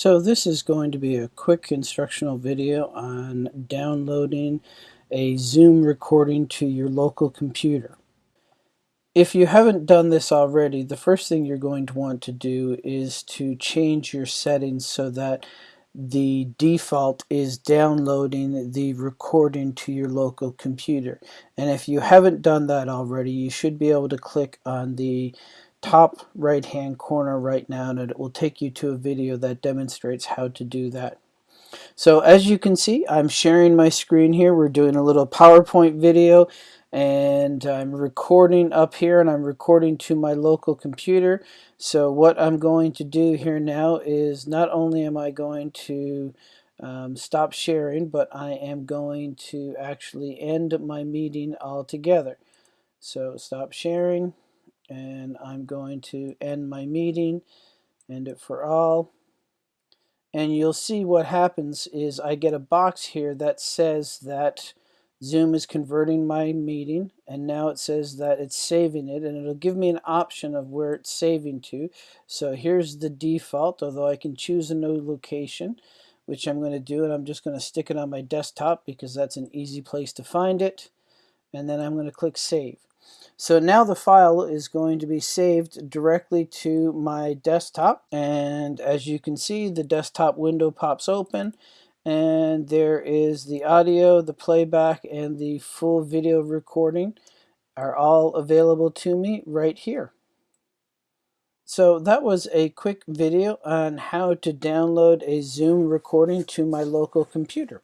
So this is going to be a quick instructional video on downloading a Zoom recording to your local computer. If you haven't done this already, the first thing you're going to want to do is to change your settings so that the default is downloading the recording to your local computer. And if you haven't done that already, you should be able to click on the top right hand corner right now and it will take you to a video that demonstrates how to do that. So as you can see I'm sharing my screen here. We're doing a little PowerPoint video and I'm recording up here and I'm recording to my local computer. So what I'm going to do here now is not only am I going to um, stop sharing but I am going to actually end my meeting altogether. So stop sharing and I'm going to end my meeting. End it for all. And you'll see what happens is I get a box here that says that Zoom is converting my meeting and now it says that it's saving it and it'll give me an option of where it's saving to. So here's the default although I can choose a new location which I'm going to do and I'm just going to stick it on my desktop because that's an easy place to find it. And then I'm going to click save so now the file is going to be saved directly to my desktop and as you can see the desktop window pops open and there is the audio, the playback, and the full video recording are all available to me right here. So that was a quick video on how to download a Zoom recording to my local computer.